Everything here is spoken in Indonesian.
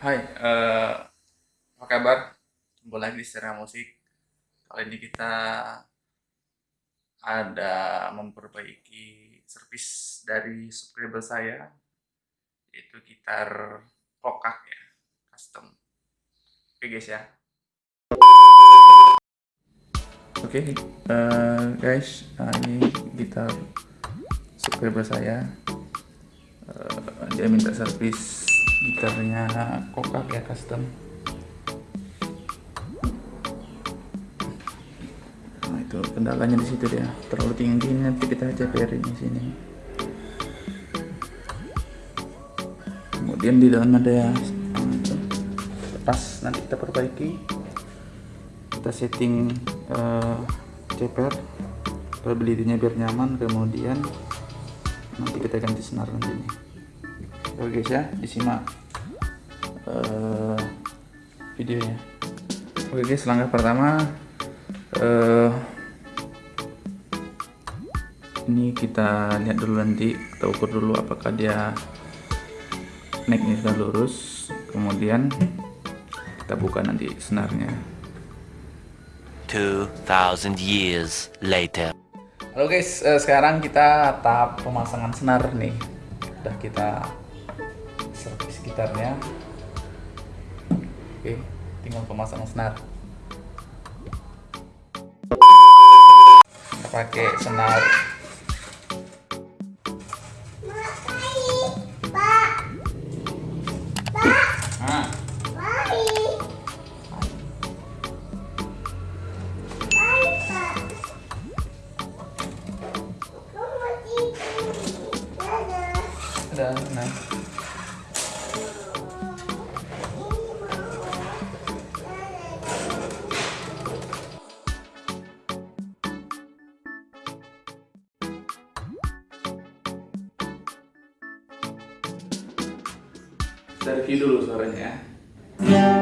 Hai, eh, apa kabar? Jumpa lagi di Secara Musik. Kali ini kita ada memperbaiki servis dari subscriber saya, yaitu gitar kokak ya, custom. Oke guys ya. Oke eh, guys, nah ini gitar subscriber saya. Eh, dia minta servis gitarnya kokak ya custom. Nah itu kendalanya di situ dia. Terlalu tinggi nanti kita CPR di sini. Kemudian di dalam ada lepas nanti kita perbaiki. Kita setting uh, CPR probability-nya biar nyaman kemudian nanti kita ganti senar nanti nih oke guys ya. Disimak uh, videonya. Oke guys langkah pertama uh, ini kita lihat dulu nanti kita ukur dulu apakah dia necknya sudah lurus. Kemudian kita buka nanti senarnya. 2000 years later. Halo guys, uh, sekarang kita tahap pemasangan senar nih. Udah kita servis gitarnya oke tinggal pemasangan senar. Pakai senar. Ada, nah. Review dulu suaranya ya